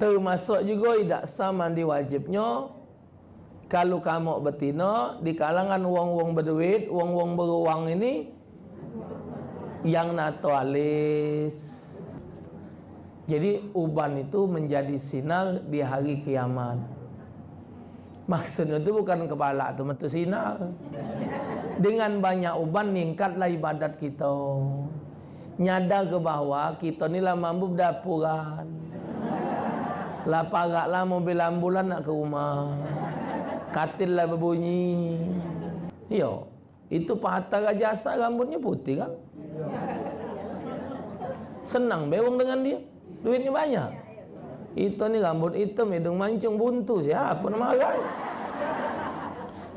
termasuk juga tidak sah mandi wajibnya kalau kamu betina di kalangan wong-wong berduit wong-wong beruang ini yang naturalistis jadi uban itu menjadi sinar di hari kiamat. Maksudnya itu bukan kepala itu metu sinar. Dengan banyak uban meningkatlah ibadat kita. Nyadar ke bawah kita ni lah mampu dapuran. Lah paraklah mobil ambulan nak ke rumah. Katil lah berbunyi. Yo, itu patah jasa rambutnya putih kan? Senang bewang dengan dia. Duitnya banyak. Itu ni rambut hitam, hidung mancung, buntu. Siapa nak marah?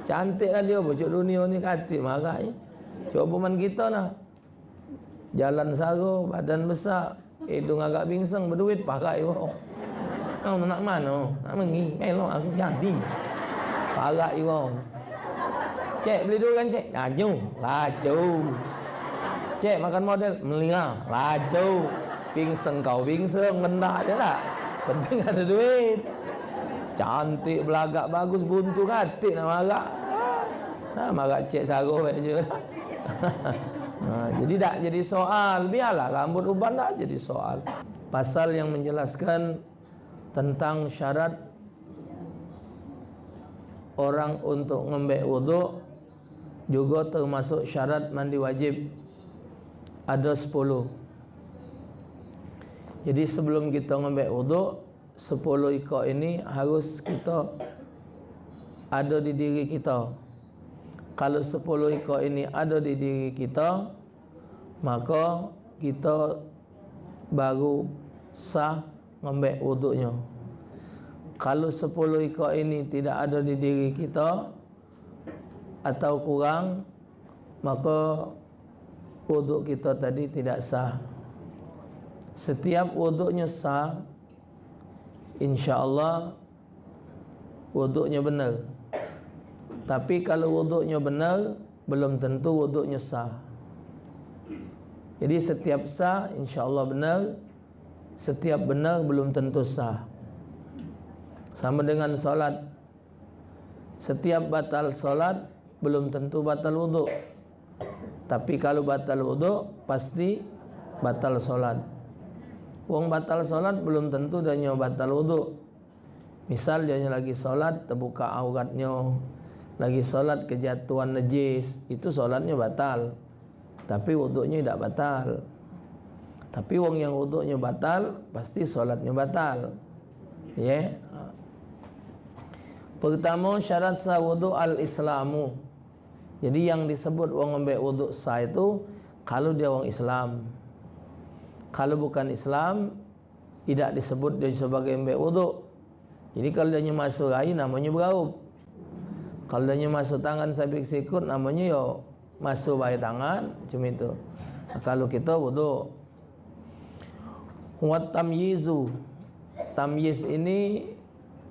Cantiklah dia bocok dunia ni katik marah. Coba man kita nak. Jalan saro, badan besar, hidung agak bingsang, berduit, pakai. Oh. Oh, nak mana? Nak mengi? Melok aku jadi. Pakai wong. Cek beli dulu kan cek. Laju. Laju. Cek makan model. Melingah. Laju pingseng kau pingseng mendak je lah penting ada duit cantik belagak bagus buntu katik nak marah nah marah cek saruh baik je nah, jadi tak jadi soal biarlah rambut uban tak jadi soal pasal yang menjelaskan tentang syarat orang untuk ngembek wuduk juga termasuk syarat mandi wajib ada 10 jadi sebelum kita ngambil wuduk 10 ikut ini harus kita ada di diri kita. Kalau 10 ikut ini ada di diri kita, maka kita baru sah ngambil wuduknya. Kalau 10 ikut ini tidak ada di diri kita atau kurang, maka wuduk kita tadi tidak sah. Setiap wuduknya sah insya-Allah wuduknya benar. Tapi kalau wuduknya benar belum tentu wuduknya sah. Jadi setiap sah insya-Allah benar setiap benar belum tentu sah sama dengan solat setiap batal solat belum tentu batal wuduk tapi kalau batal wuduk pasti batal solat Wong batal solat belum tentu dia nyo batal wuduk. Misal dia lagi solat terbuka auratnya, lagi solat kejatuhan najis, itu solatnya batal. Tapi wuduknya tidak batal. Tapi wong yang wuduknya batal, pasti solatnya batal. Ya. Yeah. Pertama syarat sah wuduk al-islamu. Jadi yang disebut wong ambil wuduk sah itu kalau dia wong Islam kalau bukan Islam tidak disebut dia sebagai ambil wuduk jadi kalau dia masuk air namanya beraup kalau dia masuk tangan sabik sikut namanya yo masuk bayi tangan macam itu kalau kita wuduk wat tamyizu tamyiz ini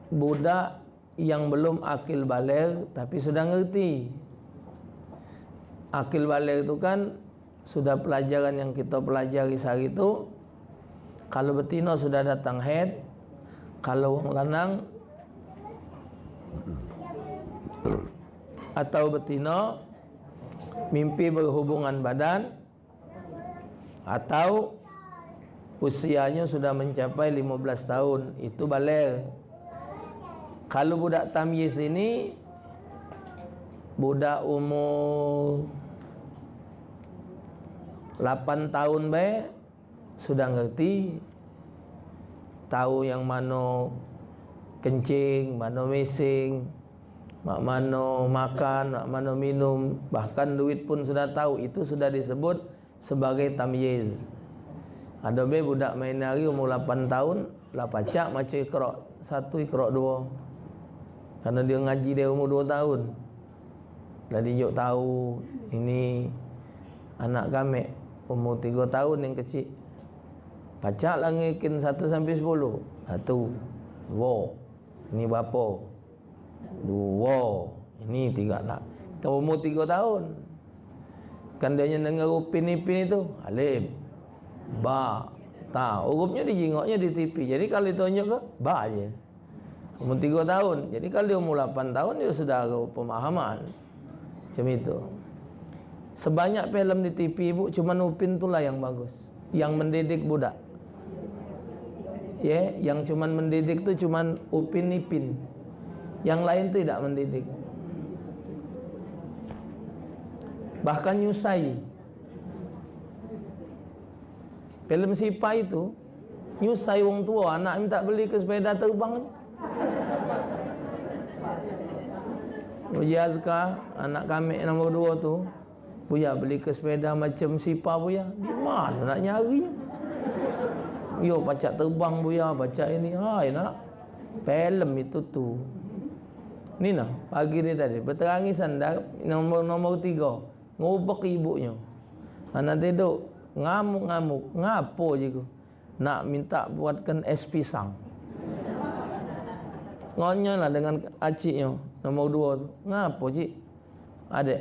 budak yang belum akil balik tapi sudah ngerti. Akil balik itu kan sudah pelajaran yang kita pelajari sehari itu. Kalau betina sudah datang head kalau orang lanang atau betina mimpi berhubungan badan atau usianya sudah mencapai 15 tahun. Itu balik kalau budak tamyiz ini budak umur 8 tahun baik sudah ngerti tahu yang mana kencing, mana mesing, mak mana makan, mak mana minum, bahkan duit pun sudah tahu. Itu sudah disebut sebagai tamyiz. Ada be budak main hari umur 8 tahun, lah pacak macam ikra satu ikra dua. Karena dia ngaji dia umur 2 tahun. Dah dia tahu ini anak kami umur tiga tahun yang kecil. Pacak lah ngikin satu sampai sepuluh. Satu dua. Ini berapa? Dua. Ini tiga nak kalau umur tiga tahun. Kan dia dengar upin ipin itu. Alif ba Tak, urupnya dijingoknya di TV. Jadi kalau ditunjuk ke, bah je. Umur 3 tahun. Jadi kalau dia umur 8 tahun, dia sudah ada pemahaman. Macam itu. Sebanyak filem di TV ibu, cuma Upin itulah yang bagus. Yang mendidik budak. Ya, yang cuma mendidik tu cuma Upin Ipin. Yang lain tidak mendidik. Bahkan nyusai. Film Sipa itu nyusai wong tua anak minta beli ke sepeda terbang. Uji Azka anak kami nombor dua tu Buya beli ke sepeda macam Sipa Buya Di mana nak nyari? Yo baca terbang Buya baca ini. Hai nak. Film itu tu. Ni nak pagi ni tadi. Berterangisan dah nombor-nombor tiga. Ngubek ibunya. Anak tidur ngamuk-ngamuk. Ngapo je ku. Nak minta buatkan es pisang. Ngonya lah dengan aciknya nombor dua tu. Ngapo cik? Adik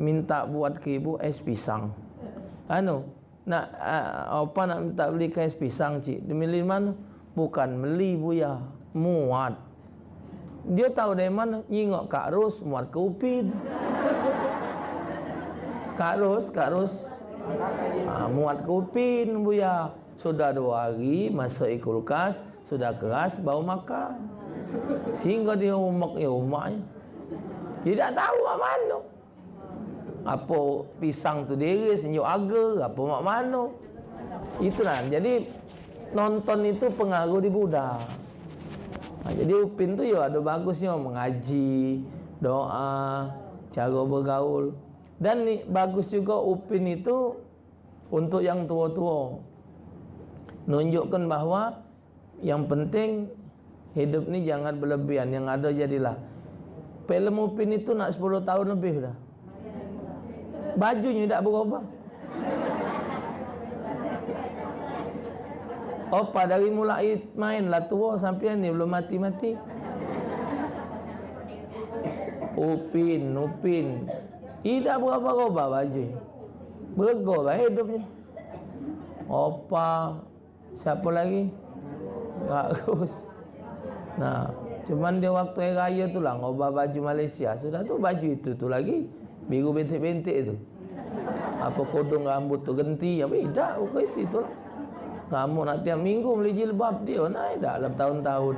minta buat ke ibu es pisang. Anu nak uh, apa nak minta beli ke es pisang cik? Demi mana? Bukan beli buya. Muat. Dia tahu dari mana? Nyingok Kak Ros muat ke Upin. Kak Ros Kak Ros ha, muat kupin buya sudah dua hari masuk kulkas sudah keras bau makan. Sehingga dia umak ya umaknya dia tak tahu mak mana. Apa pisang tu diri senyuk agar apa mak mana. Itulah jadi nonton itu pengaruh di budak. Ha, jadi upin tu ya ada bagusnya. Mengaji doa cara bergaul dan ni bagus juga upin itu untuk yang tua-tua. Nunjukkan bahawa yang penting hidup ni jangan berlebihan, yang ada jadilah. Film upin itu nak 10 tahun lebih dah. Bajunya tak berubah. Opa dari mulai main lah tua sampai ni belum mati-mati. Upin, Upin, tidak berapa-apa baju. Bergol lah hidupnya. Opa. Siapa lagi? Bagus. Nah, cuman dia waktu hari raya tu lah ngubah baju Malaysia. Sudah tu baju itu tu lagi. Biru bintik-bintik tu. Apa kodong rambut tu genti. Apa tidak. Bukan itu, itu lah. Kamu nak tiap minggu beli jilbab dia. Nah, tidak dalam tahun-tahun.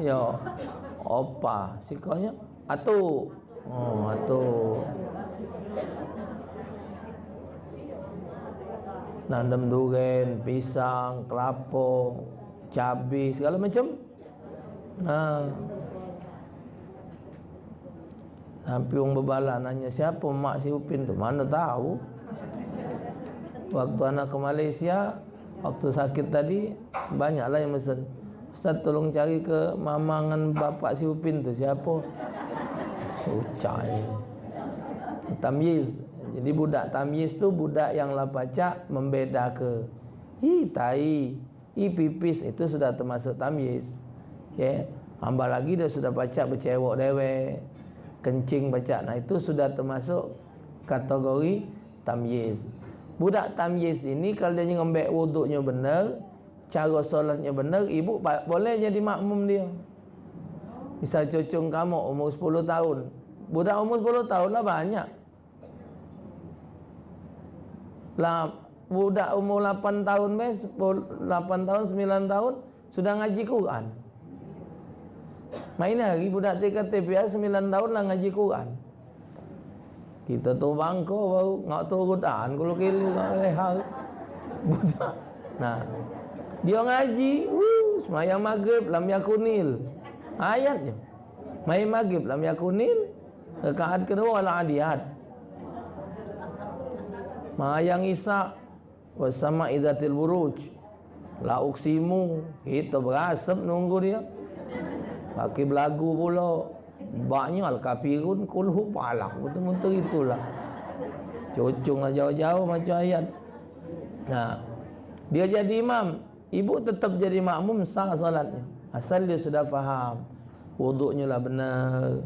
Yo. Opa. Sikanya. Atu. Oh, atu. Nanam durian, pisang, kelapa, cabai, segala macam. Ha. Sampai orang nanya siapa mak si Upin tu? Mana tahu? Waktu anak ke Malaysia, waktu sakit tadi, banyaklah yang mesen. Ustaz tolong cari ke mama dengan bapak si Upin tu siapa? Sucai. Tamyiz. Jadi budak tamyiz tu budak yang baca membeda ke. Hi tai, hi pipis itu sudah termasuk tamyiz. Ya. Yeah. Hamba lagi dia sudah baca bercewok dewe. Kencing baca. Nah itu sudah termasuk kategori tamyiz. Budak tamyiz ini kalau dia ngembek wuduknya benar, cara solatnya benar, ibu boleh jadi makmum dia. Misal cucung kamu umur 10 tahun, Budak umur 10 tahun lah banyak. Lah budak umur 8 tahun mes 8 tahun 9 tahun sudah ngaji Quran. Main lagi budak TKTP 9 tahun lah ngaji Quran. Kita tu bangko baru ngak tu Quran kalau ngak leha. Budak. Nah. Dia ngaji, uh, semayang maghrib lam yakunil. Ayatnya. Main maghrib lam yakunil. Rekaat kedua adalah adiyat. Mayang Isa bersama idatil buruj. La uksimu. Kita berasap nunggu dia. Pakai belagu pula. Banyak al-kafirun kulhu palak. Betul-betul itulah. Cucunglah jauh-jauh macam ayat. Nah, dia jadi imam. Ibu tetap jadi makmum sah salatnya. Asal dia sudah faham. Wuduknya lah benar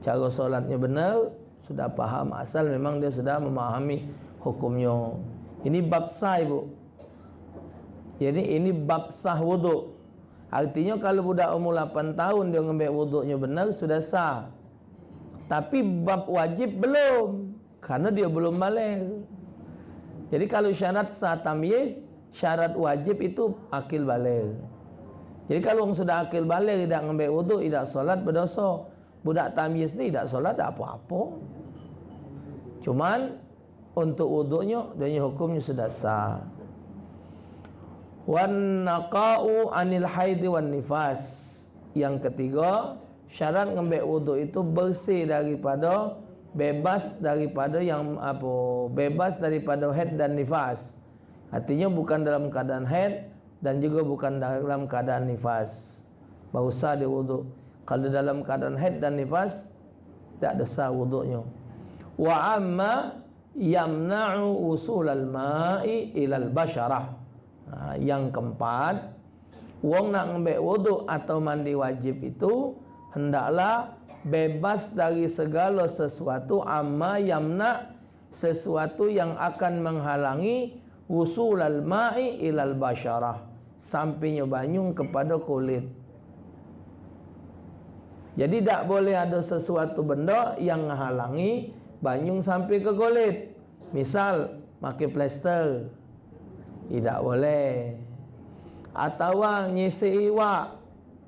cara solatnya benar sudah faham asal memang dia sudah memahami hukumnya Ini bab sah ibu. Jadi ini bab sah wuduk. Artinya kalau budak umur 8 tahun dia ngambil wuduknya benar sudah sah. Tapi bab wajib belum. Karena dia belum balik. Jadi kalau syarat sah tamyiz, syarat wajib itu akil balik. Jadi kalau orang sudah akil balik tidak ngambil wuduk, tidak solat berdosa. Budak tamyiz ni tidak solat tak apa-apa. Cuman untuk wuduknya dan hukumnya sudah sah. Wan naqa'u anil haidi wan nifas. Yang ketiga, syarat ngambil wuduk itu bersih daripada bebas daripada yang apa? Bebas daripada haid dan nifas. Artinya bukan dalam keadaan haid dan juga bukan dalam keadaan nifas. Baru sah dia wuduk. Kalau dalam keadaan haid dan nifas, tak ada sah wuduknya. Wa amma yamna'u usul al-ma'i ilal basharah. Ha, yang keempat, wong nak ngambil wuduk atau mandi wajib itu hendaklah bebas dari segala sesuatu amma yamna sesuatu yang akan menghalangi usul al-ma'i ilal basharah sampainya banyung kepada kulit. Jadi tak boleh ada sesuatu benda yang menghalangi banyung sampai ke kulit. Misal pakai plester. Tidak boleh. Atau nyisi iwak.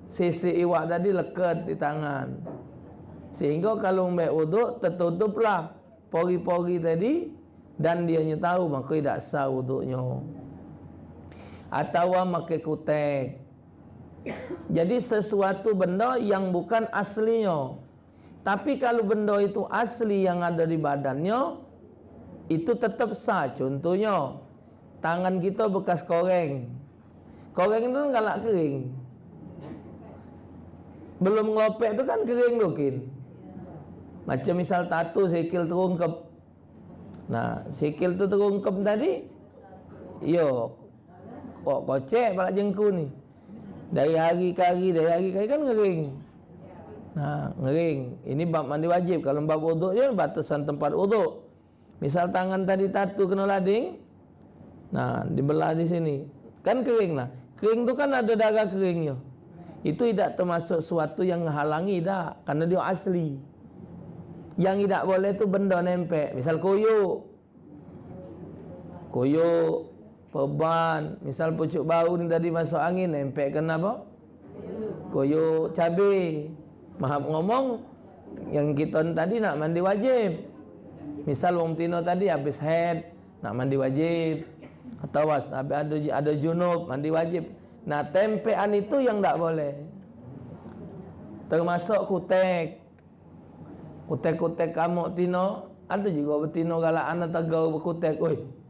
Sisi iwak tadi lekat di tangan. Sehingga kalau ambil wuduk tertutuplah pori-pori tadi dan dia tahu maka tidak sah wuduknya. Atau pakai kutek. Jadi sesuatu benda yang bukan aslinya. Tapi kalau benda itu asli yang ada di badannya, itu tetap sah. Contohnya, tangan kita bekas koreng. Koreng itu galak kering. Belum ngelopek itu kan kering mungkin. Macam misal tatu sikil terungkep. Nah, sikil tu terungkep tadi, yo, kok kocek balak jengku ni. Dari hari ke hari, dari hari ke hari kan kering. Nah, ngering. Ini bab mandi wajib. Kalau bab wuduk je batasan tempat wuduk. Misal tangan tadi tatu kena lading. Nah, dibelah di sini. Kan kering lah. Kering tu kan ada darah keringnya. Itu tidak termasuk sesuatu yang menghalangi dah. Karena dia asli. Yang tidak boleh tu benda nempel. Misal koyuk. Koyuk. Peban. Misal pucuk bau ni tadi masuk angin. Nempel kena apa? Koyuk cabai. Mahab ngomong yang kita tadi nak mandi wajib. Misal wong tino tadi habis head nak mandi wajib atau was ada ada junub mandi wajib. Nah tempean itu yang tak boleh. Termasuk kutek. Kutek-kutek kamu tino ada juga betino galak anak tegau berkutek. Oi.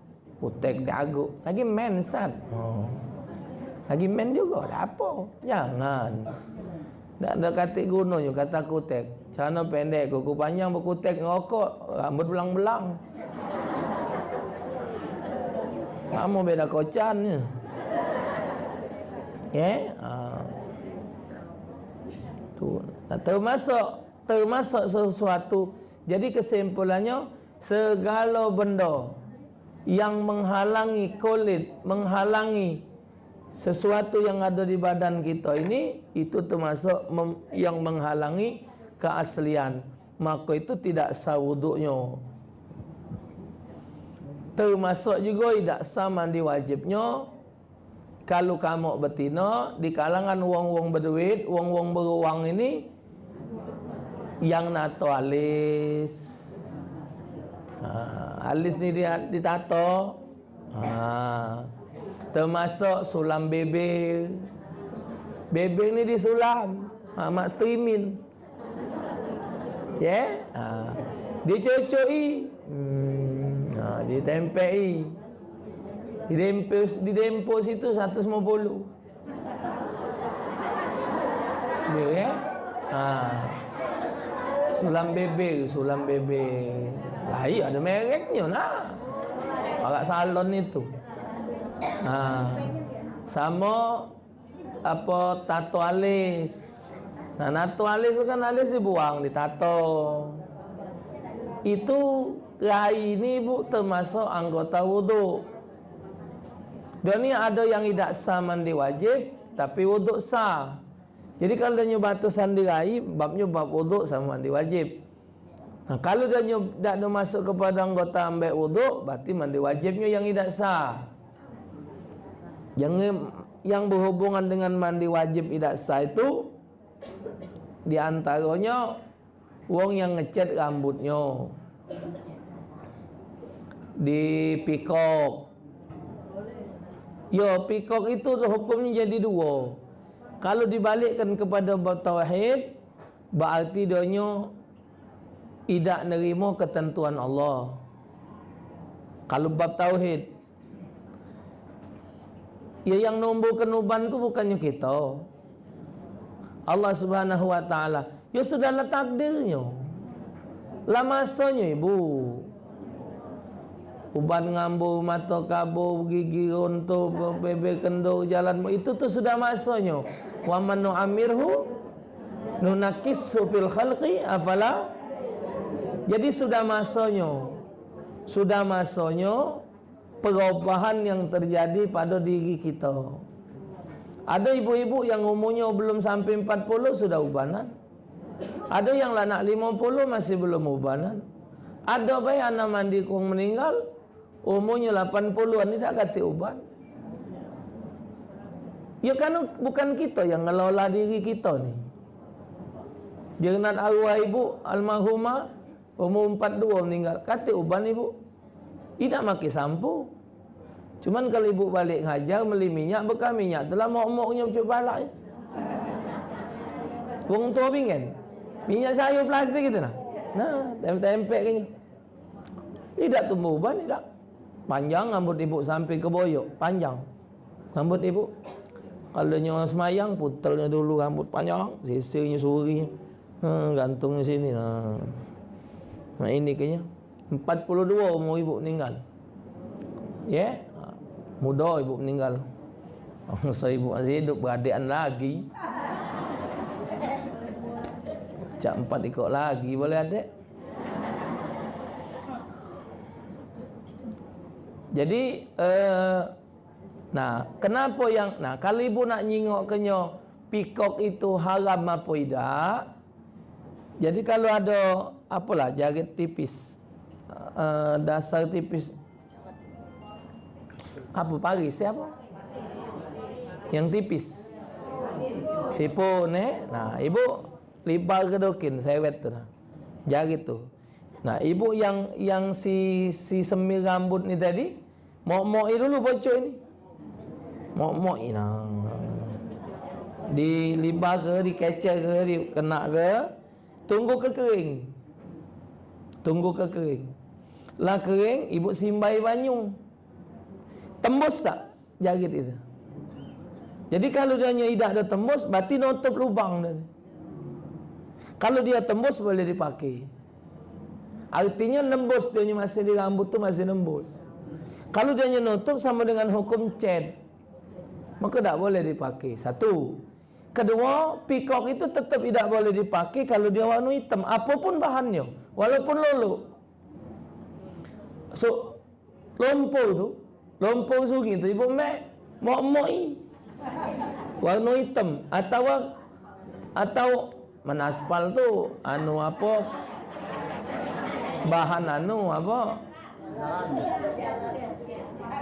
Kutek diaguk. Lagi men Ustaz. Oh. Lagi men juga. apa? Jangan. Tak ada katik guna je kata kutek. Celana pendek, kuku panjang berkutek ngerokok, rambut belang-belang. Kamu beda kocan. Ya? Yeah? Tu. Termasuk termasuk sesuatu. Jadi kesimpulannya segala benda yang menghalangi kulit, menghalangi sesuatu yang ada di badan kita ini itu termasuk yang menghalangi keaslian. Maka itu tidak sah wuduknya termasuk juga tidak sah mandi wajibnya. Kalau kamu betina di kalangan wong-wong berduit wong-wong beruang ini yang nato alis ha, alis ni dia ditato ha, Termasuk sulam bebe. Bebe ni disulam. Ha, mak streamin. Ya? Yeah? Ha. Dia cocoi. Hmm. Ha, dia tempei. Di dempo, di dempo situ 150. Ya? Ha. Sulam bebe, sulam bebe. Lah iya ada mereknya lah. Agak salon itu. Ha. Sama apa tato alis. Nah, tato alis kan alis dibuang, ditato. Itu rai ini Bu termasuk anggota wudu. Dia ni ada yang tidak sah mandi wajib tapi wuduk sah. Jadi kalau dia nyoba sandi rai, babnya bab wuduk sama mandi wajib. Nah, kalau dia tidak masuk kepada anggota ambil wuduk, berarti mandi wajibnya yang tidak sah. Yang yang berhubungan dengan mandi wajib tidak sah itu di antaranya wong yang ngecat rambutnya di pikok Ya, pikok itu hukumnya jadi dua. Kalau dibalikkan kepada tauhid, berarti dia tidak nerima ketentuan Allah. Kalau bab tauhid, ya yang nombor kenuban tu bukannya kita. Allah Subhanahu wa taala. Ya sudahlah takdirnya. Lah masanya ibu uban ngambu mata kabu gigi untuk bebe kendo jalan itu tu sudah masanya wa man nu'amirhu nunakissu fil khalqi afala jadi sudah masanya sudah masanya perubahan yang terjadi pada diri kita. Ada ibu-ibu yang umurnya belum sampai 40 sudah ubanan. Ada yang lah nak 50 masih belum ubanan. Ada bayi anak mandi kong meninggal umurnya 80-an ni tak kata ubat ya kan bukan kita yang ngelola diri kita ni. Jangan arwah ibu almarhumah umur 42 meninggal. Kata uban ibu tidak maki sampo cuman kalau ibu balik ngajar beli minyak bekal minyak. Telah mok-moknya macam balak ya. wong tua pingin. Minyak sayur plastik gitu nah. Nah tempek-tempek kayaknya tidak tumbuh uban tidak. Panjang rambut ibu sampai ke boyok. Panjang. Rambut ibu. Kalau nyawa semayang Putelnya dulu rambut panjang. Sisirnya suri hmm, Gantungnya sini. Nah. Nah ini kayaknya 42 umur ibu meninggal. Ya? Yeah? Muda ibu meninggal. Masa ibu masih hidup beradian lagi. Cak empat ikut lagi boleh adik? Jadi uh, nah, kenapa yang nah kalau ibu nak nyingok kenyo pikok itu haram apa tidak? Jadi kalau ada apalah jarit tipis uh, dasar tipis apa pari siapa? Yang tipis. Sipun eh. Nah, ibu libar kedokin sewet tu nah. Jarit tu. Nah, ibu yang yang si si semir rambut ni tadi, Mok-mok dulu bocor ni. Mok-mok ni nah. Di limbah ke, di kecer ke, di kena ke. Tunggu ke kering. Tunggu ke kering. Lah kering, ibu simbai banyu. Tembus tak jarit itu? Jadi kalau dia hanya tidak ada tembus, berarti nutup lubang dia. Kalau dia tembus, boleh dipakai. Artinya nembus dia masih di rambut tu masih nembus. Kalau dia nutup sama dengan hukum cat Maka tak boleh dipakai Satu Kedua, pikok itu tetap tidak boleh dipakai Kalau dia warna hitam Apapun bahannya Walaupun lolo. So Lumpur tu sungai tu Ibu mek Mok-mok Warna hitam Atau Atau Mana aspal tu Anu apa? Bahan anu apa?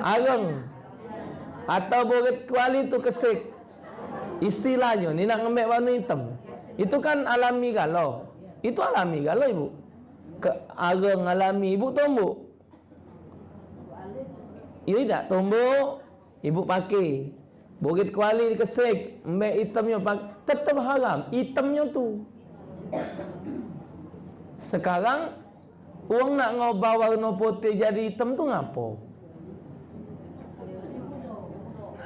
Arang. Atau boleh kuali tu kesik. Istilahnya ni nak ngambil warna hitam. Itu kan alami galau. Itu alami galau ibu Ke Arang alami ibu tumbuh Ini tak tumbuh Ibu pakai Bukit kuali kesik Ambil hitamnya pakai Tetap haram Hitamnya tu Sekarang Uang nak ngubah warna putih jadi hitam tu ngapo?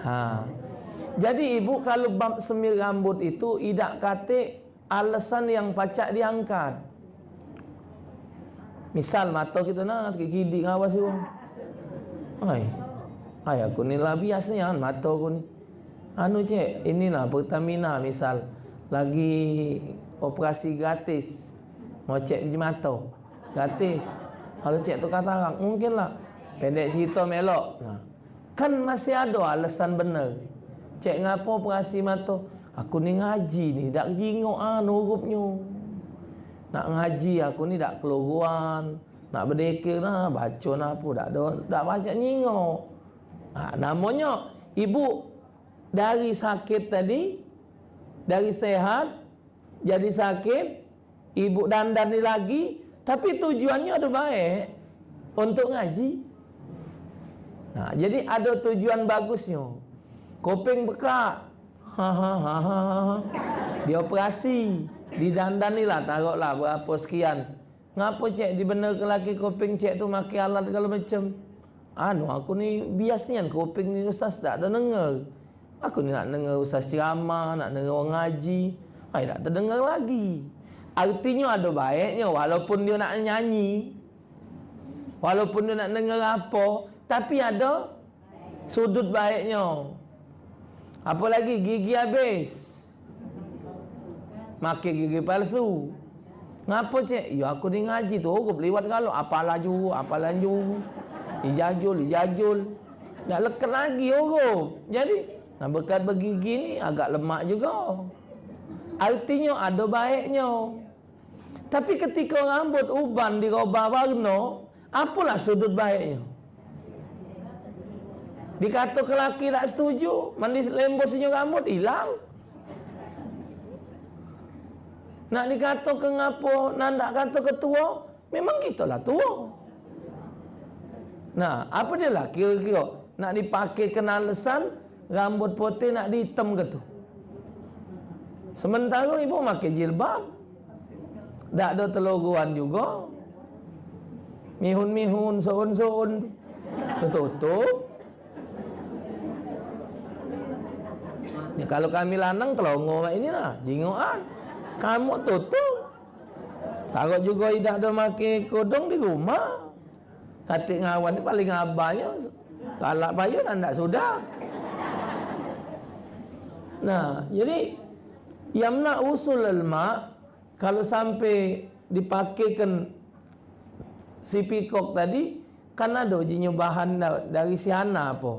Ha. Jadi ibu kalau bab semir rambut itu tidak kata alasan yang pacak diangkat. Misal mata kita nak kiki ngawas uang. Hai. Hai aku ni lah biasanya kan mata aku ni. Anu cek, inilah Pertamina misal lagi operasi gratis mau cek mata gratis kalau cek tu kata orang mungkinlah pendek cerita melok nah Kan masih ada alasan benar. Cek ngapo perasi mata? Aku ni ngaji ni, dak jingok ah nurupnya. Nak ngaji aku ni dak keluruan, nak berdekir lah, baca nak apa, dak ada, dak baca nyingok. Ha, namanya ibu dari sakit tadi, dari sehat, jadi sakit, ibu dandan ni lagi, tapi tujuannya ada baik untuk ngaji. Nah, jadi ada tujuan bagusnya. Kopeng bekak. Ha ha ha ha. Dia operasi. Di dandan ni lah taruhlah berapa sekian. Ngapa cek benar ke laki kopeng cek tu makai alat kalau macam. Anu aku ni biasanya kopeng ni ustaz tak ada dengar. Aku ni nak dengar ustaz ceramah, nak dengar orang ngaji. Ai tak terdengar lagi. Artinya ada baiknya walaupun dia nak nyanyi. Walaupun dia nak dengar apa, tapi ada sudut baiknya. Apa lagi gigi habis. Makai gigi palsu. Ngapa cik? Ya aku ni ngaji tu aku lewat kalau apa laju, apa laju. Ijajul, ijajul. Nak lekat lagi orang. Jadi, nak bekat bergigi ni agak lemak juga. Artinya ada baiknya. Tapi ketika rambut uban dirubah warna, apalah sudut baiknya? Dikata ke lelaki tak setuju, mandi lembut senyum rambut, hilang. Nak dikata ke ngapo, nak nak kata ke tua, memang kita lah tua. Nah, apa dia lah kira-kira? Nak dipakai kena lesan, rambut putih nak dihitam ke tu? Sementara ibu pakai jilbab. Tak ada teloguan juga. Mihun-mihun, soun-soun. Tertutup. Ya, kalau kami lanang telongo ini lah. Jingoan. Kamu tutup. Takut juga tidak ada pakai kodong di rumah. Katik ngawas paling abahnya. Kalak payun anda sudah. Nah, jadi yang nak usul lemak kalau sampai dipakaikan si pikok tadi kan ada ujinya bahan dari si apa?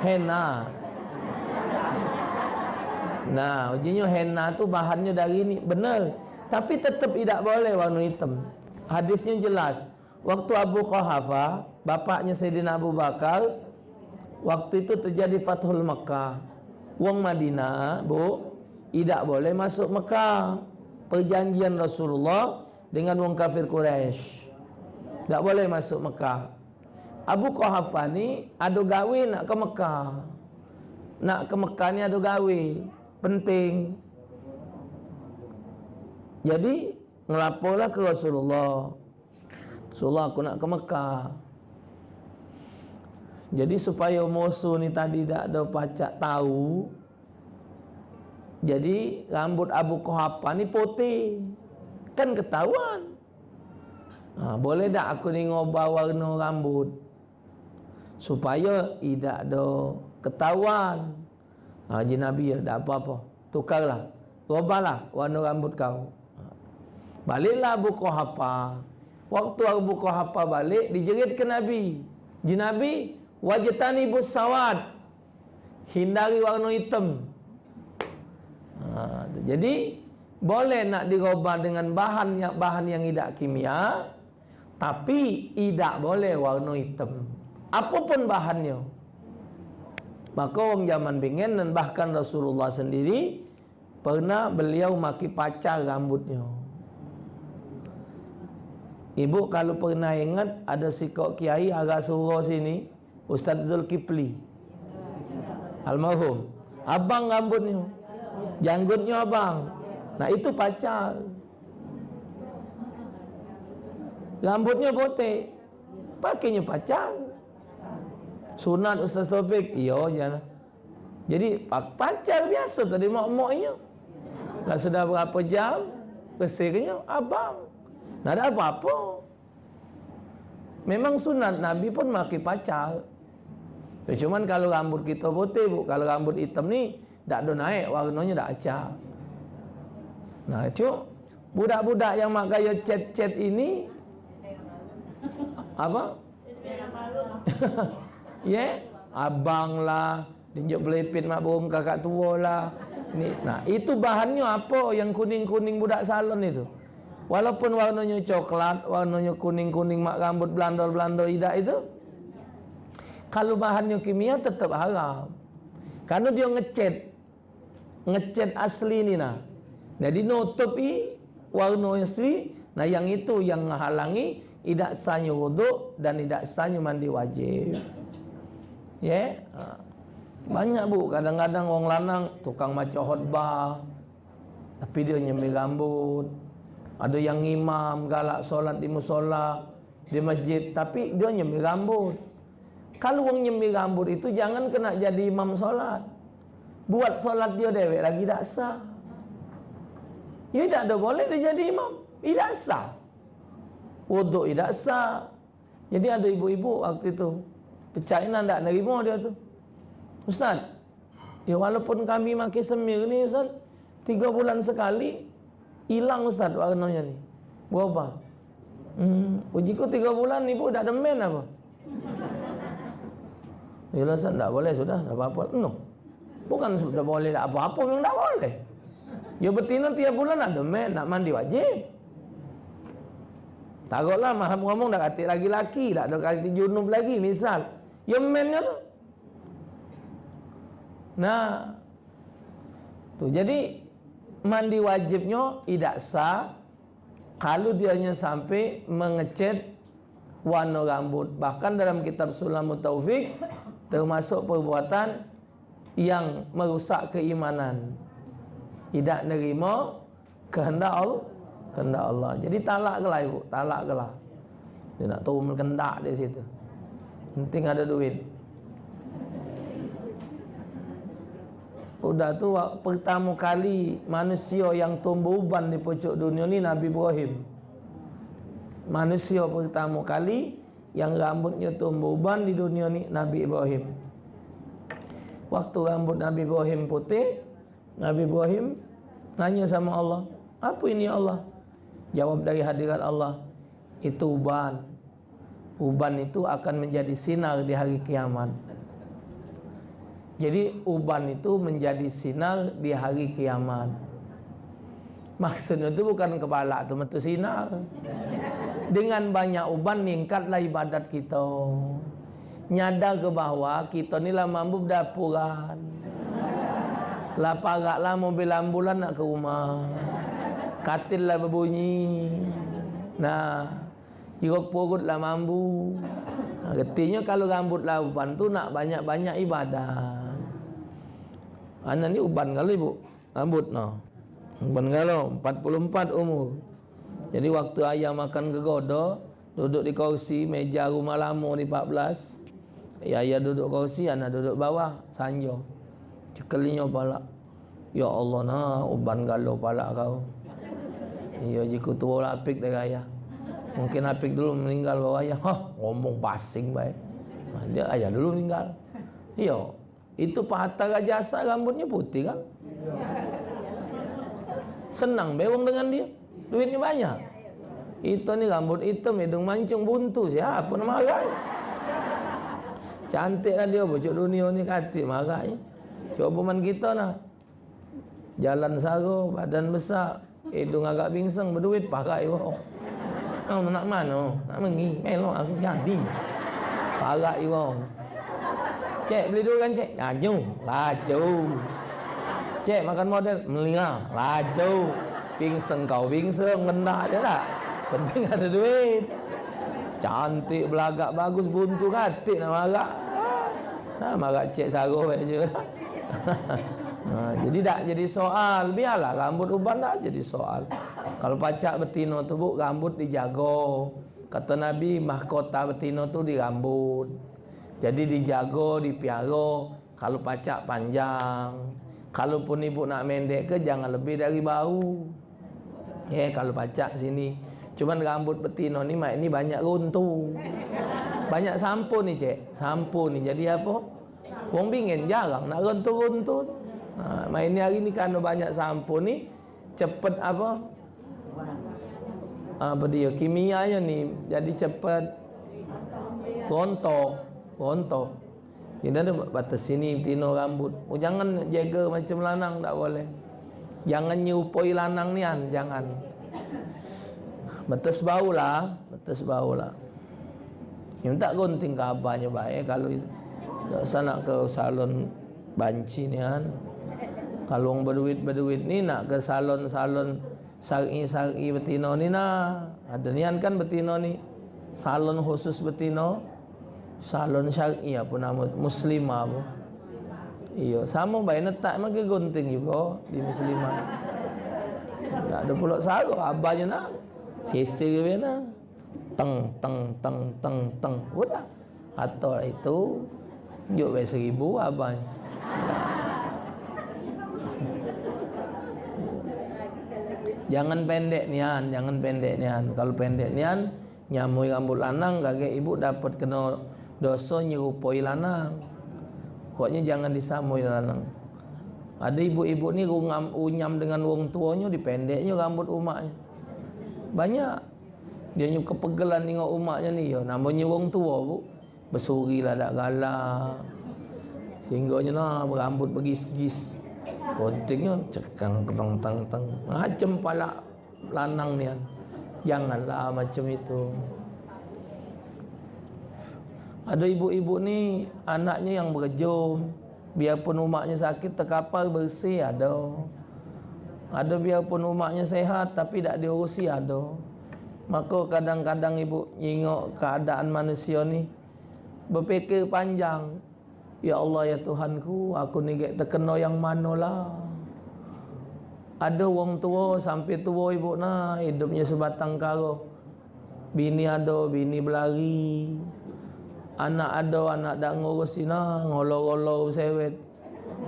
Henna. Nah, ujinya henna tu bahannya dari ini benar. Tapi tetap tidak boleh warna hitam. Hadisnya jelas. Waktu Abu Qahafa, bapaknya Sayyidina Abu Bakar, waktu itu terjadi Fathul Makkah. Wong Madinah, Bu, tidak boleh masuk Mekah. Perjanjian Rasulullah dengan wong kafir Quraisy. Tak boleh masuk Mekah. Abu Quhafa ni ada gawe nak ke Mekah. Nak ke Mekah ni ada gawe. Penting. Jadi, ngelaporlah ke Rasulullah. Rasulullah aku nak ke Mekah. Jadi supaya musuh ni tadi tak ada pacak tahu, jadi rambut Abu Quhafa ni putih. Kan ketahuan. Ha, boleh tak aku ni ngubah warna rambut? Supaya tidak ada ketahuan. Ha, Haji Nabi ya, tak apa-apa. Tukarlah. Rubahlah warna rambut kau. Ha. Baliklah Abu Quhafa. Waktu Abu Quhafa balik, dijerit ke Nabi. Haji Nabi, wajatani busawad. Hindari warna hitam. Ha, jadi boleh nak dirubah dengan bahan yang bahan yang tidak kimia, tapi tidak boleh warna hitam. Apapun bahannya. Maka orang zaman bingen dan bahkan Rasulullah sendiri pernah beliau maki pacar rambutnya. Ibu kalau pernah ingat ada si kok kiai agak suruh sini, Ustaz Zulkifli. Almarhum. Abang rambutnya. Janggutnya abang Nah itu pacar Rambutnya putih Pakainya pacar Sunat Ustaz Taufik. Iya jangan Jadi pacar biasa tadi mak-maknya. Lah sudah berapa jam? Kesirnya abang. Nah ada apa-apa. Memang sunat Nabi pun maki pacar. Cuman kalau rambut kita putih bu, Kalau rambut hitam ni tak ada naik warnanya dah acak. Nah, cuk, budak-budak yang mak gaya chat-chat ini apa? yeah? abang lah, tunjuk pelipit mak burung kakak tua lah. Ni, nah, itu bahannya apa yang kuning-kuning budak salon itu? Walaupun warnanya coklat, warnanya kuning-kuning mak rambut belando-belando idak itu, kalau bahannya kimia tetap haram. Karena dia ngecat, ngecat asli ni nah. Jadi nutupi warna asli, nah yang itu yang menghalangi tidak sahnya wuduk dan tidak sahnya mandi wajib. Ya. Banyak bu, kadang-kadang orang lanang tukang maca khutbah tapi dia nyemir rambut. Ada yang imam galak solat di musola di masjid tapi dia nyemir rambut. Kalau orang nyemir rambut itu jangan kena jadi imam solat. Buat solat dia dewek lagi tak sah. Ya tidak ada boleh dia jadi imam. Tidak sah. Wuduk tidak sah. Jadi ada ibu-ibu waktu itu. Percaya tak nerima dia tu. Ustaz, ya walaupun kami makin semir ni Ustaz, tiga bulan sekali, hilang Ustaz warnanya ni. Berapa? Hmm, ujiku tiga bulan ni pun tak ada men apa? Ya Ustaz, tak boleh sudah, tak apa-apa. No. Bukan sudah boleh tak apa-apa, memang tak boleh. Ya betina tiap bulan ada men, nak mandi wajib. Takutlah maham ngomong dah katik lagi laki, tak ada katik junub lagi, misal. Ya mennya tu, Nah, tu jadi mandi wajibnya tidak sah kalau dia hanya sampai mengecat warna rambut. Bahkan dalam kitab Sulamut Taufik termasuk perbuatan yang merusak keimanan. Tidak nerima kehendak Allah, kehendak Allah. Jadi talak kelah ibu, talak kelah. Dia nak turun kendak di situ. Penting ada duit. Udah tu pertama kali manusia yang tumbuh uban di pucuk dunia ni Nabi Ibrahim. Manusia pertama kali yang rambutnya tumbuh uban di dunia ni Nabi Ibrahim. Waktu rambut Nabi Ibrahim putih, Nabi Ibrahim nanya sama Allah, "Apa ini Allah?" Jawab dari hadirat Allah, "Itu uban. Uban itu akan menjadi sinar di hari kiamat." Jadi uban itu menjadi sinar di hari kiamat. Maksudnya itu bukan kepala itu metu sinar. Dengan banyak uban meningkatlah ibadat kita. Nyadar ke bawah kita ni lah mampu dapuran. Lah paraklah mobil ambulan nak ke rumah. Katil lah berbunyi. Nah, jeruk perut lah mampu. Nah, Artinya kalau rambut uban tu nak banyak-banyak ibadat. Anak ni uban kali ibu Rambut no. Uban kalau 44 umur. Jadi waktu ayah makan kegoda Duduk di kursi meja rumah lama di 14 Ya ayah duduk kursi anak duduk bawah Sanjo Cekelinya pala Ya Allah nah uban galau pala kau. Ya jika tua lapik dari ayah Mungkin apik dulu meninggal bawa ayah Hah ngomong basing baik Dia ayah dulu meninggal Ya itu pahata Raja Asad rambutnya putih kan? Senang bewang dengan dia. Duitnya banyak. Itu ni rambut hitam, hidung mancung, buntu. Siapa nama marah? Cantik kan dia bocok dunia ni katik marah. Coba man kita nak. Jalan saro, badan besar, hidung agak bingsang, berduit pakai iwak. Oh, nak mana? Nak mengi? Melok aku jadi. Pakai iwak. Cek beli dulu kan cek. Laju, laju. Cek makan model, melina, laju. Pingseng kau pingseng, kena je tak. Penting ada duit. Cantik, belagak, bagus, buntu, katik nak marah. Nah, marah cek saruh aja. Nah, jadi tak jadi soal biarlah rambut uban tak jadi soal kalau pacak betino tu bu rambut dijago kata nabi mahkota betino tu di rambut jadi dijago, dipiara kalau pacak panjang. Kalaupun ibu nak mendek ke jangan lebih dari bau. Ya, kalau pacak sini. Cuman rambut betina ni mak ini banyak runtuh. Banyak sampo ni, Cek. Sampo ni jadi apa? Wong bingin jarang nak runtuh-runtuh. Ha, main ni hari ni kan banyak sampo ni cepat apa? Apa dia kimianya ni jadi cepat rontok rontok. Ini ada batas sini tino rambut. Oh, jangan jaga macam lanang tak boleh. Jangan nyupoi lanang ni an, jangan. Batas bau lah, batas bau lah. Yang tak gunting ke abahnya baik kalau itu. Tak sana ke salon banci ni orang berduit-berduit ni nak ke salon-salon sari-sari betino ni nah. Ada nian kan betino ni. Salon khusus betino. Salon syar'i apa nama muslimah apa. Iya, sama baik letak maka gunting juga di muslimah. Tak ada pula saru abahnya nak. Sisi ke mana? Teng teng teng teng teng. Udah. Atau itu Juk bayar seribu abang Jangan pendek nian, jangan pendek nian. Kalau pendek nian, nyamui rambut lanang, kakek ibu dapat kena dosa nyerupoi lanang. Pokoknya jangan disamui lanang. Ada ibu-ibu ni rungam, unyam dengan wong tuanya, dipendeknya rambut umaknya. Banyak. Dia nyuka kepegelan dengan umaknya ni. Ya, namanya wong tua bu bersuri lah tak galak sehingga nah berambut bergis-gis pentingnya cekang teng teng teng macam pala lanang ni janganlah macam itu. Ada ibu-ibu ni anaknya yang berjum biarpun umaknya sakit terkapar bersih ada. Ada biarpun umaknya sehat tapi tak diurusi ada. Maka kadang-kadang ibu nyingok keadaan manusia ni berfikir panjang Ya Allah ya Tuhanku aku ni gak terkena yang manalah. Ada wong tua sampai tua ibu na hidupnya sebatang karo. Bini ada bini berlari. Anak ada anak dak ngurus sina ngolo-ngolo sewet.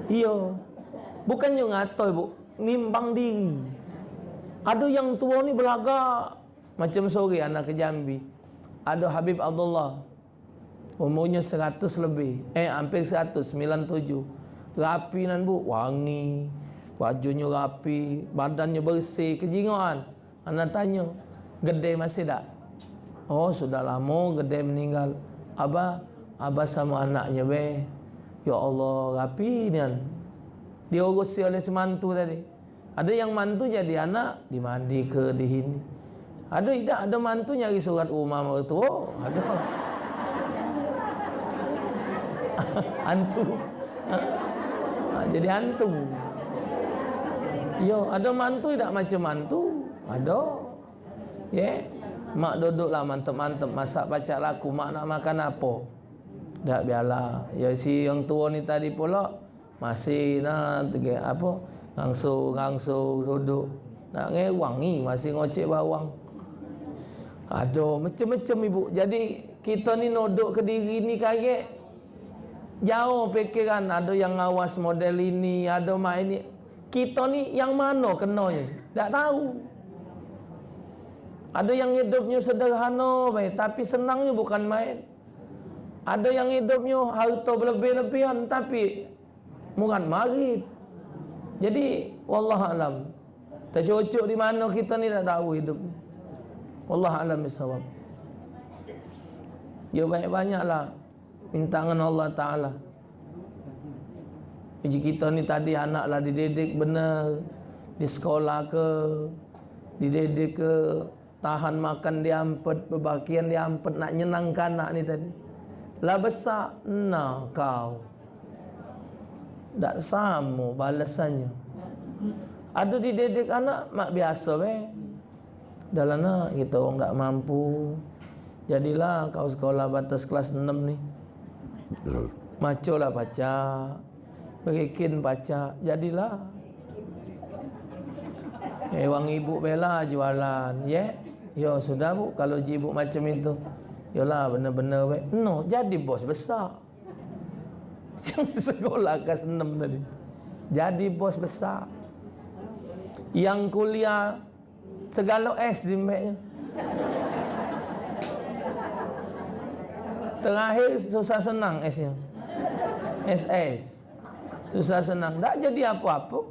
Iya. Bukan yang ngato ibu. Nimbang diri. Ada yang tua ni belagak macam sore anak ke Jambi. Ada Habib Abdullah Umurnya 100 lebih. Eh hampir 100 97 Rapi nan bu. Wangi. Bajunya rapi. Badannya bersih. Kejinguan Anak tanya Gede masih tak? Oh sudah lama Gede meninggal. Abah Abah sama anaknya be. Ya Allah Rapi ni kan Diurusi oleh semantu tadi. Ada yang mantu jadi anak Dimandi ke di sini. Ada tidak? Ada mantu nyari surat rumah mertua? Ada hantu. Ha? ha, jadi hantu. Yo ada mantu tidak macam mantu? Ada. Ya yeah. mak duduklah mantap-mantap masak pacak laku. Mak nak makan apa? Tak biarlah. Ya si yang tua ni tadi pula masih nak apa? Ngangsu ngangsu duduk. Nak ngewangi masih ngocek bawang. Aduh, macam-macam ibu. Jadi kita ni nodok ke diri ni kaget jauh fikiran ada yang ngawas model ini ada mak ini. Kita ni yang mana kenanya tak tahu. Ada yang hidupnya sederhana baik tapi senangnya bukan main. Ada yang hidupnya harta berlebih-lebihan tapi murad marib jadi wallah alam. Tercocok di mana kita ni tak tahu hidup ni wallah alam bisawab. Ya banyak-banyaklah minta dengan Allah Ta'ala. Uji kita ni tadi anaklah dididik benar. Di sekolah ke Dididik ke Tahan makan diampet Berbakian diampet Nak nyenangkan anak ni tadi. Lah besar Nah kau. Tak sama balasannya. Ada dididik anak Mak biasa be Dalam nak kita orang tak mampu. Jadilah kau sekolah batas kelas 6 ni Maco lah baca. Berikin baca. Jadilah. Eh wang ibu bela jualan. Ya yeah? Yo sudah bu. Kalau ibu macam itu. Yolah benar-benar we. No jadi bos besar. Sekolah kelas 6 tadi. Jadi bos besar. Yang kuliah Segala S di Terakhir susah senang S-nya. SS. Susah senang. Tak jadi apa-apa.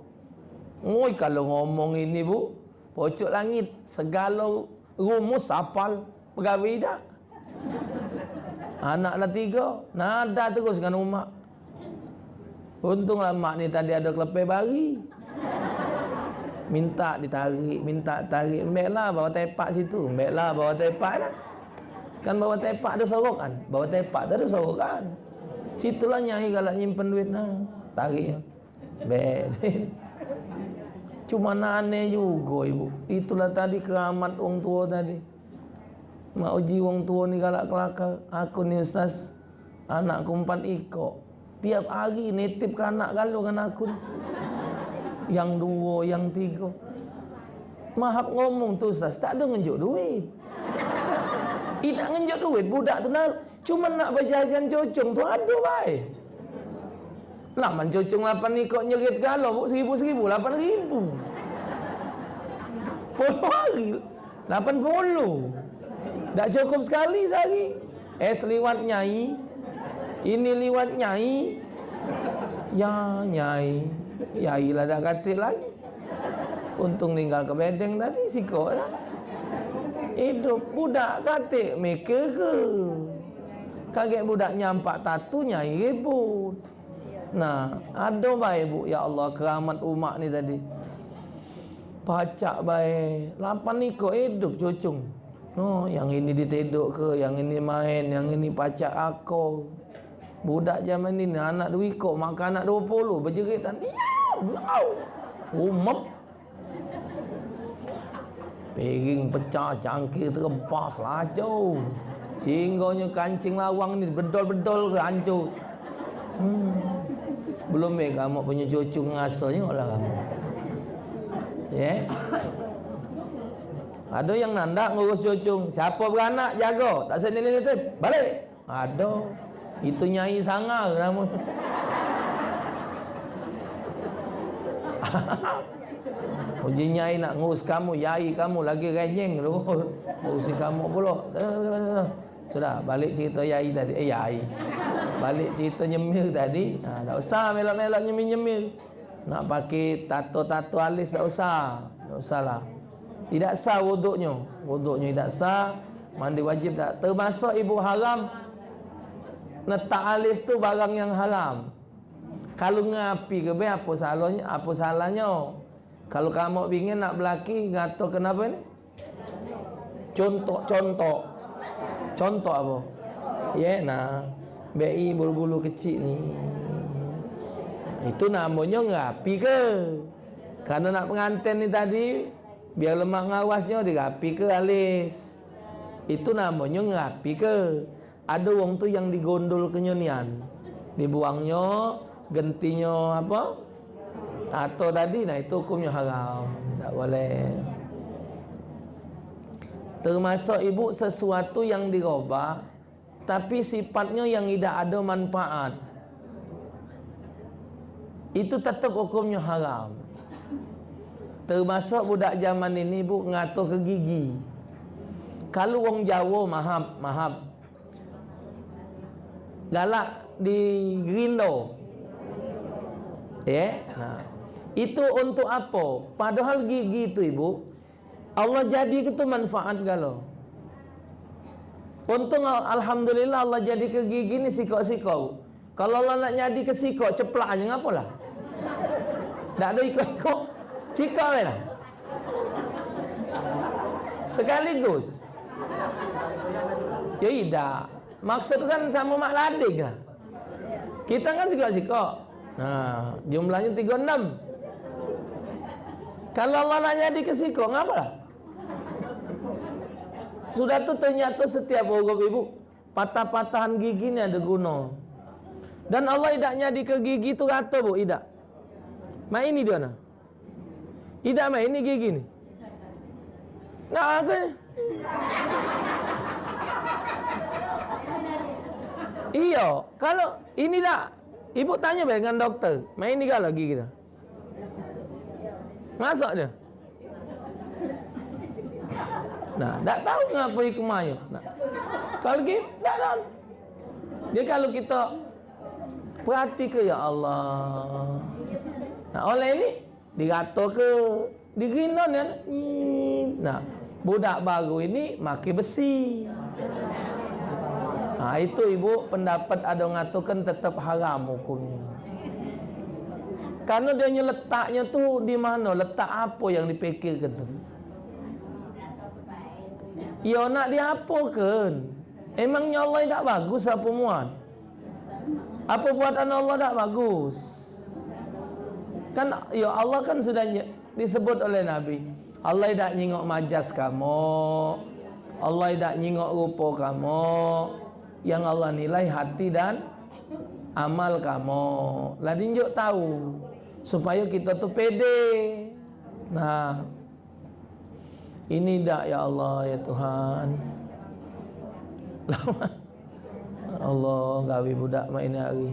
Ngoi kalau ngomong ini bu. Pocok langit. Segala rumus hafal. Pegawai tak. Anaklah tiga, nada terus dengan umat. Untunglah mak ni tadi ada kelepih bari. Minta ditarik, minta tarik. Embeklah bawa tepak situ. Embeklah bawa tepak lah. Kan bawa tepak ada sorokan. Bawa tepak ada sorokan. Situlah nyai galak nyimpen duit nah. Tarik. Cuma aneh juga ibu. Itulah tadi keramat orang tua tadi. Mak uji wong tua ni galak kelakar. Aku ni ustaz. Anakku empat ikut. Tiap hari nitip ke anak galau dengan aku. Yang dua, yang tiga. Mahak ngomong tu ustaz. Tak ada ngenjuk duit. Ih nak duit. Budak tu nak. Cuma nak berjajan cocong tu ada baik. Laman cocong lapan ni kok nyerit galau. Seribu-seribu. Lapan ribu. Puluh hari. Lapan puluh. Tak cukup sekali sehari. Es liwat nyai. Ini liwat nyai. Ya nyai. Yai lah dah katil lagi. Untung tinggal ke bedeng tadi sikok lah. Hidup budak katik mikir ke. Kaget budak nyampak tatu nyai ribut. Nah, ada baik bu. Ya Allah keramat umat ni tadi. Pacak baik. Lapan ni kok hidup cucung. Oh, yang ini diteduk ke, yang ini main, yang ini pacak aku. Budak zaman ini anak dua ikut makan anak dua puluh berjerit dan diam, wow, umap. Piring pecah, cangkir terempas laju. Singgahnya kancing lawang ni bedol-bedol hancur. Hmm. Belum baik kamu punya cucu ngasuhnya lah kamu. Ya. Yeah. Ada yang nanda ngurus cucung. Siapa beranak jaga. Tak sendiri ni Balik. Ada. Itu nyai sangar nama. Uji nyai nak ngurus kamu, yai kamu lagi renyeng tu. Ngurus kamu pula. Sudah, balik cerita yai tadi. Eh, yai. Balik cerita nyemil tadi. Ha, tak usah melak-melak nyemil-nyemil. Nak pakai tato-tato alis tak usah. Tak usahlah. Tidak sah wuduknya. Wuduknya tidak sah. Mandi wajib tak. Termasuk ibu haram. Letak alis tu barang yang haram. Kalau ngapi ke apa salahnya? Apa salahnya? Kalau kamu ingin nak belaki ngato kenapa ni? Contoh-contoh. Contoh apa? Ya, yeah, nah. BI bulu-bulu kecil ni. Itu namanya ngapi ke? Karena nak pengantin ni tadi biar lemak ngawasnya dirapi ke alis itu namanya ngerapi ke ada wong tu yang digondol kenyonian dibuangnya gentinya apa atau tadi nah itu hukumnya haram tak boleh termasuk ibu sesuatu yang dirubah tapi sifatnya yang tidak ada manfaat itu tetap hukumnya haram Termasuk budak zaman ini bu ngatur ke gigi. Kalau wong Jawa mahab, mahab. Galak di Grindo. Ya, yeah? nah. Itu untuk apa? Padahal gigi itu ibu Allah jadi itu manfaat galau. Untung alhamdulillah Allah jadi ke gigi ni sikok-sikok. Kalau Allah nak jadi ke ceplak aja ngapalah. Tak ada ikut-ikut. Sikap lah Sekaligus Ya tidak Maksud kan sama mak lading lah Kita kan sikap Nah, jumlahnya 36 Kalau Allah nak jadi ke sikap Ngapa Sudah tu ternyata setiap orang ibu Patah-patahan gigi ni ada guna Dan Allah tidak jadi ke gigi tu rata bu Tidak Mak ini dia nak tidak main ini gigi ni. Nak apa? Iya, kalau ini tak Ibu tanya dengan doktor, main ni kalau gigi kita. Masak dia. Nah, tak tahu ngapa hikmahnya. Nah. Kalau gitu, tak tahu. Dia kalau kita perhati ke ya Allah. Nah, oleh ini Dirata ke Digina ni Nah Budak baru ini Makin besi Ha, itu ibu pendapat ada ngatakan tetap haram hukumnya. Karena dia letaknya tu di mana? Letak apa yang dipikirkan tu? Ya nak diapakan? Emangnya Allah tak bagus apa muat? Apa buatan Allah tak bagus? Kan ya Allah kan sudah disebut oleh Nabi. Allah tak nyingok majas kamu. Allah tak nyingok rupa kamu. Yang Allah nilai hati dan amal kamu. Lah tunjuk tahu supaya kita tu pede. Nah, ini dak ya Allah ya Tuhan. Allah gawi budak main hari.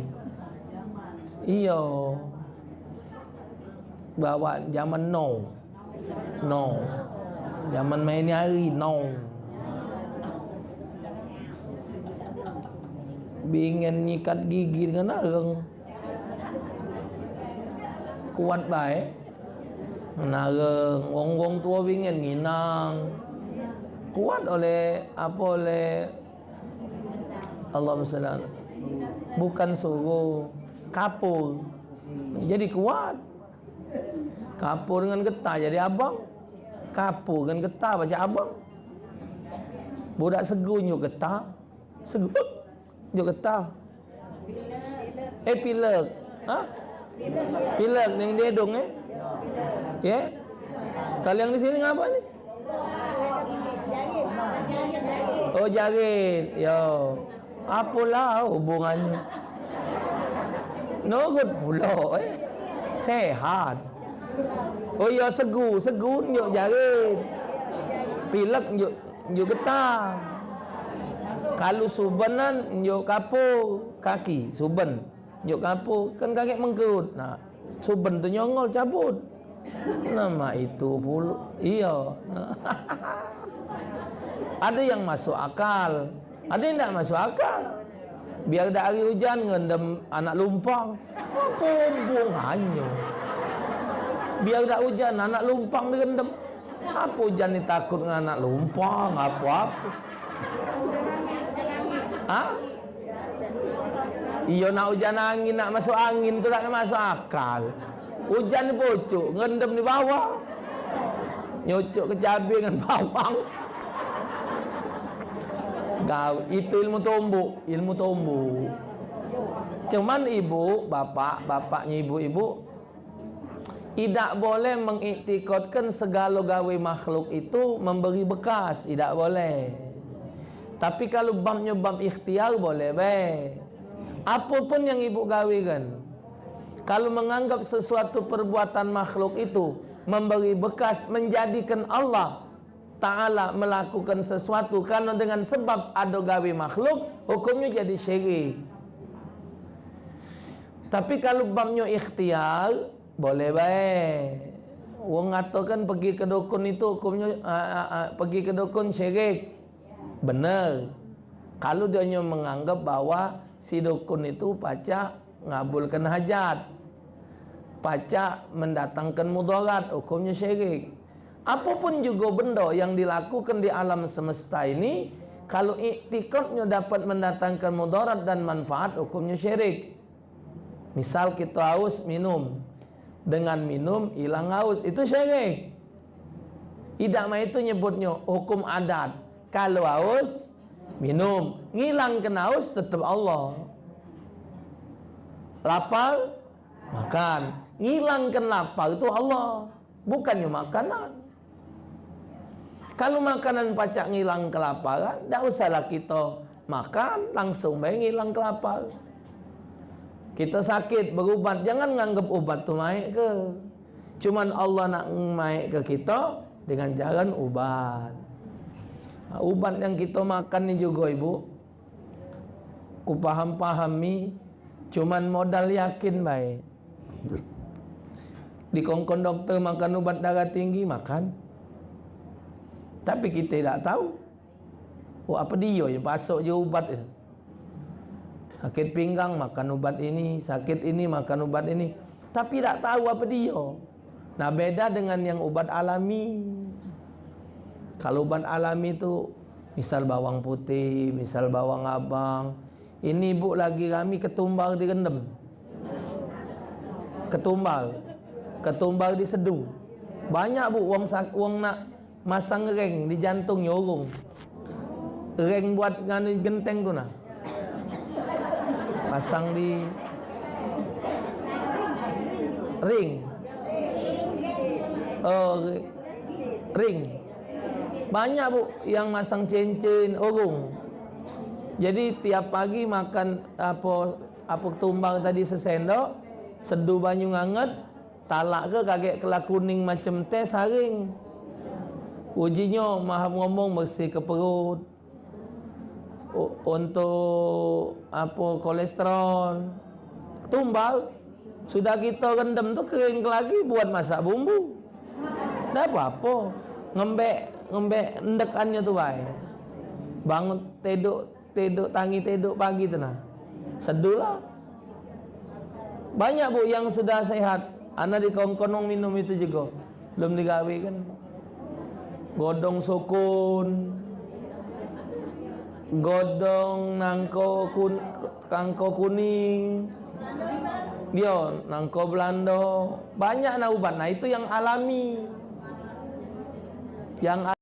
Iyo. Bawa zaman no. No. Zaman main hari no. Bingen nyikat gigi dengan areng. Kuat baik. Menareng wong-wong tua ingin nginang. Kuat oleh apa oleh Allah SWT bukan suruh kapur. Jadi kuat. Kapur dengan getah jadi abang. Kapur dengan getah baca abang. Budak segu nyuk getah. Segu nyuk getah. Eh pilek. Ha pilek yang dia dong eh Ya? Kalau yang di sini apa ni? Oh jarit. Yo. Apalah hubungannya? No good pula eh. Sehat. Oh ya segu, segu nyuk jarit. Pilek nyuk nyuk getah. Kalau subenan nyuk kapu kaki, suben. Nyuk kapu kan kaki mengkerut. Nah, suben tu nyongol cabut. Nama itu pula. Iya. ada yang masuk akal. Ada yang tak masuk akal. Biar ada hari hujan ngendam anak lumpang. Pumbung hanya. Biar tak hujan anak lumpang direndam. Apa hujan ni takut dengan anak lumpang? Apa-apa? Ha? Iya nak hujan angin, nak masuk angin tu tak masuk akal. Hujan ni pocok, ngendam di bawah. Nyocok ke cabai dengan bawang. Kau itu ilmu tombuk, ilmu tombuk. Cuman ibu, bapak, bapaknya ibu-ibu tidak boleh mengiktikotkan segala gawe makhluk itu memberi bekas, tidak boleh. Tapi kalau bamnya bam ikhtiar boleh, baik. Apapun yang ibu gawe kan, kalau menganggap sesuatu perbuatan makhluk itu memberi bekas menjadikan Allah Ta'ala melakukan sesuatu karena dengan sebab ada gawe makhluk hukumnya jadi syirik. Tapi kalau babnya ikhtiar boleh baik. Wong ngatakan pergi ke dukun itu hukumnya uh, uh, uh, pergi ke dukun syirik. Benar. Kalau dia menganggap bahwa si dukun itu pacak ngabulkan hajat. Pacak mendatangkan mudarat hukumnya syirik. Apa pun juga benda yang dilakukan di alam semesta ini kalau iktikadnya dapat mendatangkan mudarat dan manfaat hukumnya syirik. Misal kita haus minum. Dengan minum hilang haus itu syirik. Tidak mah itu nyebutnya hukum adat. Kalau haus minum. Ngilang kena haus tetap Allah. Lapar? Makan. Ngilangkan lapar itu Allah. Bukannya makanan. Kalau makanan pacak ngilang kelaparan tak usahlah kita makan langsung baik ngilang kelapar kita sakit berubat jangan nganggap ubat tu naik ke. Cuman Allah nak naik ke kita dengan jalan ubat ubat yang kita makan ni juga ibu. Ku paham-pahami cuman modal yakin baik. Di kongkong doktor makan ubat darah tinggi makan. Tapi kita tak tahu. Oh apa dia yang pasok je ubat je sakit pinggang makan ubat ini. Sakit ini makan ubat ini. Tapi tak tahu apa dia. Nah beda dengan yang ubat alami kalau ubat alami tu Misal bawang putih, misal bawang abang. Ini bu lagi kami ketumbal direndam. Ketumbal. Ketumbal diseduh. Banyak bu uang uang nak masang reng di jantung nyorong. Reng buat ngani genteng tu nah. Pasang di ring. Oh, ring. Banyak bu yang masang cincin orung. Jadi tiap pagi makan apa apa tumbang tadi sesendok, seduh banyu nganget, talak ke kaget kelak kuning macam teh saring. Ujinya maha ngomong bersih ke perut. Untuk apa kolesterol. Tumbal sudah kita rendam tu kering lagi buat masak bumbu. Dah apa-apa. Ngembek ngembek endekannya tu baik. Bangun tidur tidur tangi tidur pagi tu nah. Sedulah. Banyak bu yang sudah sehat. Anak di kongkonong minum itu juga. Belum digawe kan. Godong sukun. Godong nangko kun, kangko kuning. Dia nangko Belanda. Banyak nak ubat. Nah itu yang alami. Yang